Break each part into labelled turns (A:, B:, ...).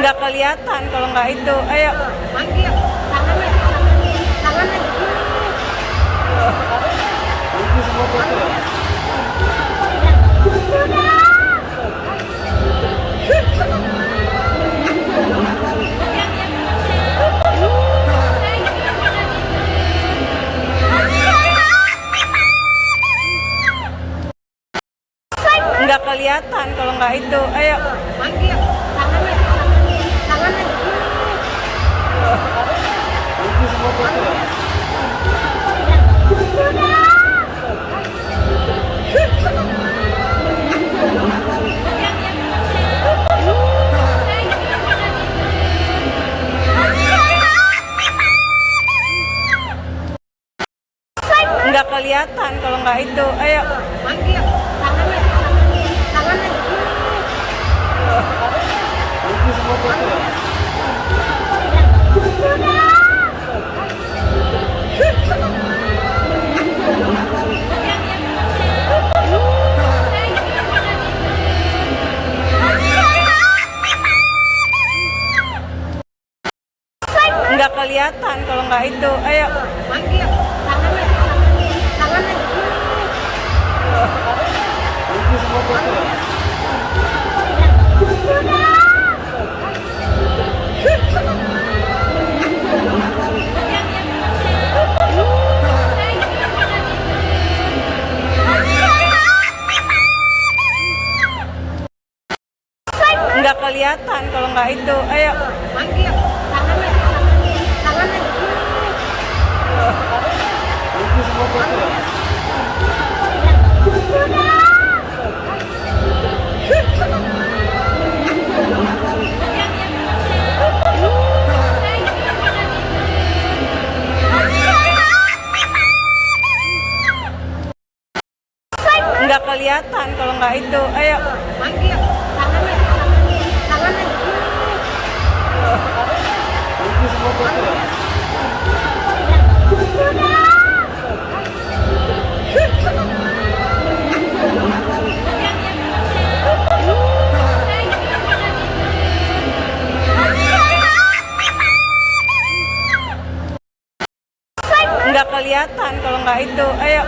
A: nggak kelihatan kalau nggak itu. Ayo.
B: Tangannya tangannya. Tangannya.
A: Nggak kelihatan kalau nggak itu. Ayo. Nggak kelihatan kalau nggak itu. Ayo. Kelihatan kalau nggak itu. Ayo.
B: Manggil, tangannya, tangannya, tangannya.
A: Nggak kelihatan kalau nggak itu. Ayo. Nggak kelihatan kalau nggak itu. Ayo.
B: Tangannya, tangannya, tangannya.
A: Nggak kelihatan kalau nggak itu. Ayo.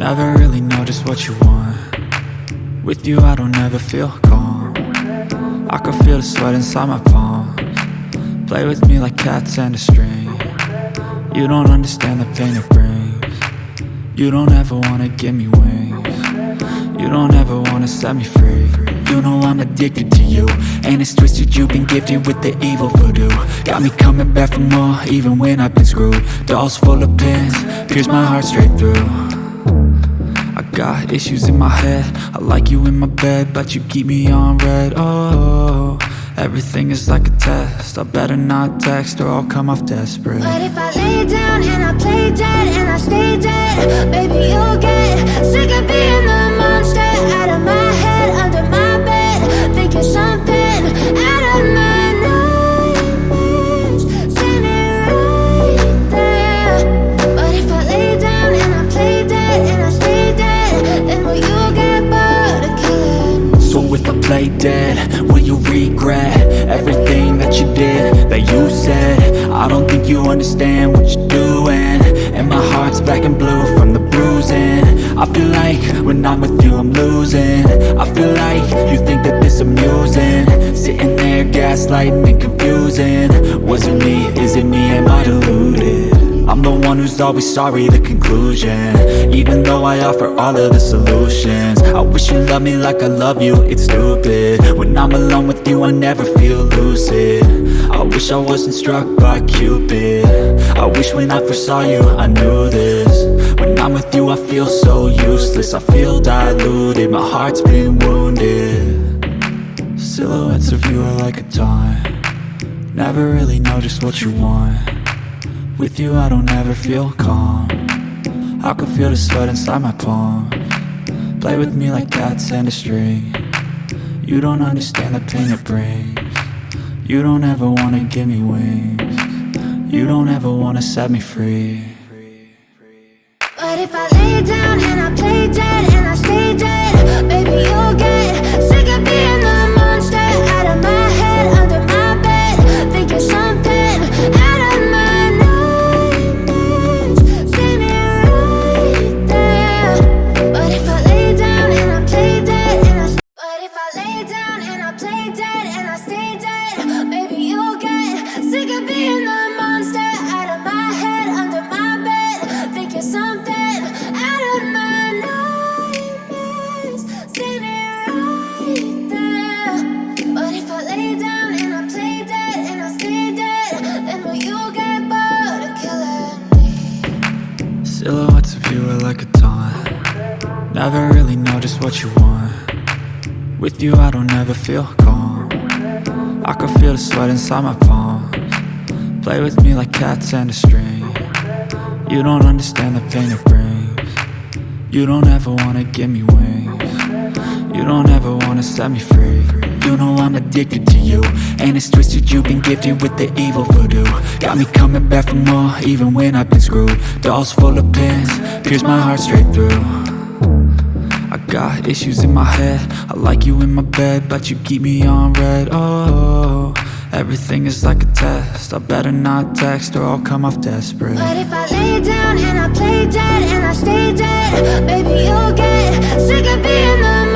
C: Never really know just what you want. With you I don't ever feel calm. I can feel the sweat inside my palms. Play with me like cats and a string. You don't understand the pain it brings. You don't ever wanna give me wings. You don't ever wanna set me free. You know I'm addicted to you. And it's twisted you've been gifted with the evil voodoo. Got me coming back for more even when I've been screwed. Dolls full of pins, pierce my heart straight through got issues in my head. I like you in my bed But you keep me on red. Oh, everything is like a test. I better not text or I'll come off desperate.
D: But if I lay down and I play dead and I stay dead, baby you'll get Play dead, will you
C: regret Everything that you did, that you said? I don't think you understand what you're doing. And my heart's black and blue from the bruising. I feel like when I'm with you I'm losing. I feel like you think that this amusing. Sitting there gaslighting and confusing. Was it me, is it me, am I deluded? I'm the one who's always sorry, the conclusion. Even though I offer all of the solutions. I wish you loved me like I love you, it's stupid. When I'm alone with you, I never feel lucid. I wish I wasn't struck by Cupid. I wish when I first saw you, I knew this. When I'm with you, I feel so useless. I feel diluted, my heart's been wounded. Silhouettes of you are like a taunt. Never really know just what you want With you I don't ever feel calm. I can feel the sweat inside my palm. Play with me like cats and a string. You don't understand the pain it brings. You don't ever wanna give me wings. You don't ever wanna set me free.
D: But if I lay down and I play dead
C: Never really know just what you want. With you I don't ever feel calm. I can feel the sweat inside my palms. Play with me like cats and a string. You don't understand the pain it brings. You don't ever wanna give me wings. You don't ever wanna set me free. You know I'm addicted to you And it's twisted you've been gifted with the evil voodoo. Got me coming back for more even when I've been screwed. Dolls full of pins, pierce my heart straight through got issues in my head. I like you in my bed But you keep me on red. Oh, everything is like a test. I better not text or I'll come off desperate.
D: But if I lay down and I play dead and I stay dead, baby, you'll get sick of being the